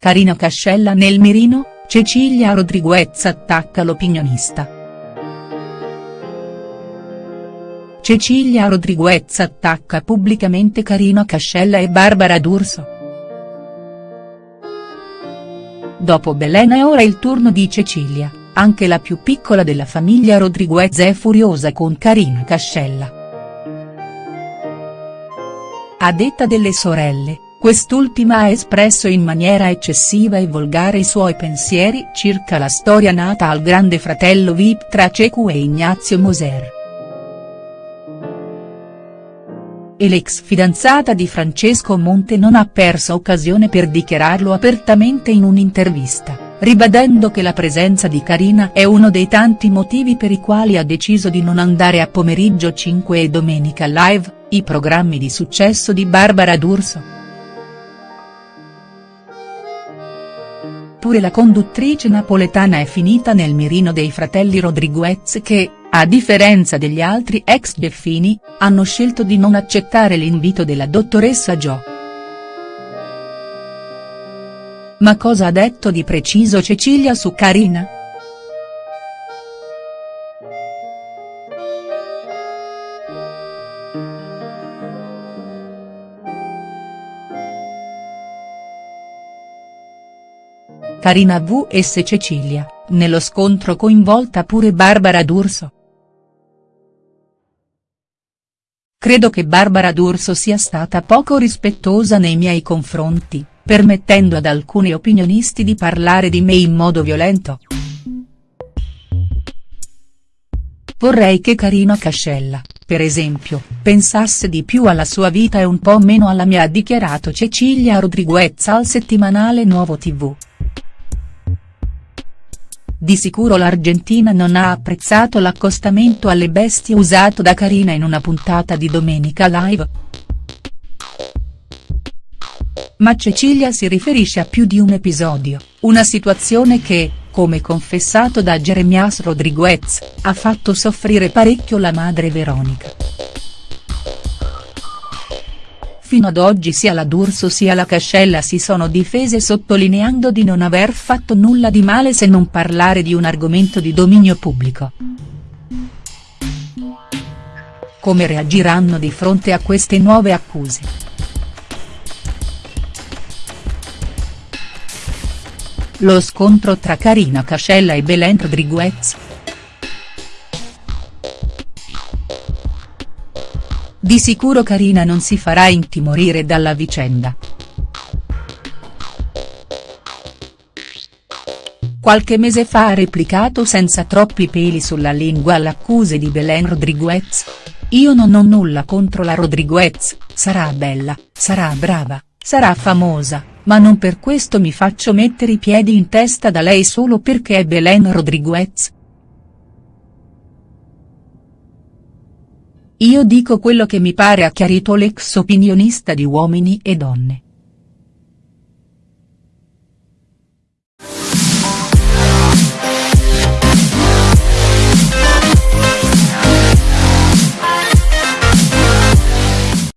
Carina Cascella nel mirino, Cecilia Rodriguez attacca l'opinionista. Cecilia Rodriguez attacca pubblicamente Carina Cascella e Barbara D'Urso. Dopo Belen è ora il turno di Cecilia, anche la più piccola della famiglia Rodriguez è furiosa con Carina Cascella. A detta delle sorelle, Quest'ultima ha espresso in maniera eccessiva e volgare i suoi pensieri circa la storia nata al grande fratello Vip tra Cecu e Ignazio Moser. E l'ex fidanzata di Francesco Monte non ha perso occasione per dichiararlo apertamente in un'intervista, ribadendo che la presenza di Carina è uno dei tanti motivi per i quali ha deciso di non andare a Pomeriggio 5 e Domenica Live, i programmi di successo di Barbara D'Urso. Pure la conduttrice napoletana è finita nel mirino dei fratelli Rodriguez che, a differenza degli altri ex Deffini, hanno scelto di non accettare l'invito della dottoressa Jo. Ma cosa ha detto di preciso Cecilia su Carina?. Carina vs Cecilia, nello scontro coinvolta pure Barbara D'Urso. Credo che Barbara D'Urso sia stata poco rispettosa nei miei confronti, permettendo ad alcuni opinionisti di parlare di me in modo violento. Vorrei che Carina Cascella, per esempio, pensasse di più alla sua vita e un po' meno alla mia ha dichiarato Cecilia Rodriguez al settimanale Nuovo TV. Di sicuro l'Argentina non ha apprezzato l'accostamento alle bestie usato da Carina in una puntata di Domenica Live. Ma Cecilia si riferisce a più di un episodio, una situazione che, come confessato da Jeremias Rodriguez, ha fatto soffrire parecchio la madre Veronica. Fino ad oggi sia la D'Urso sia la Cascella si sono difese sottolineando di non aver fatto nulla di male se non parlare di un argomento di dominio pubblico. Come reagiranno di fronte a queste nuove accuse?. Lo scontro tra Carina Cascella e Belen Rodriguez. Di sicuro Carina non si farà intimorire dalla vicenda. Qualche mese fa ha replicato senza troppi peli sulla lingua all'accuse di Belen Rodriguez. Io non ho nulla contro la Rodriguez, sarà bella, sarà brava, sarà famosa, ma non per questo mi faccio mettere i piedi in testa da lei solo perché è Belen Rodriguez. Io dico quello che mi pare ha chiarito l'ex opinionista di Uomini e Donne.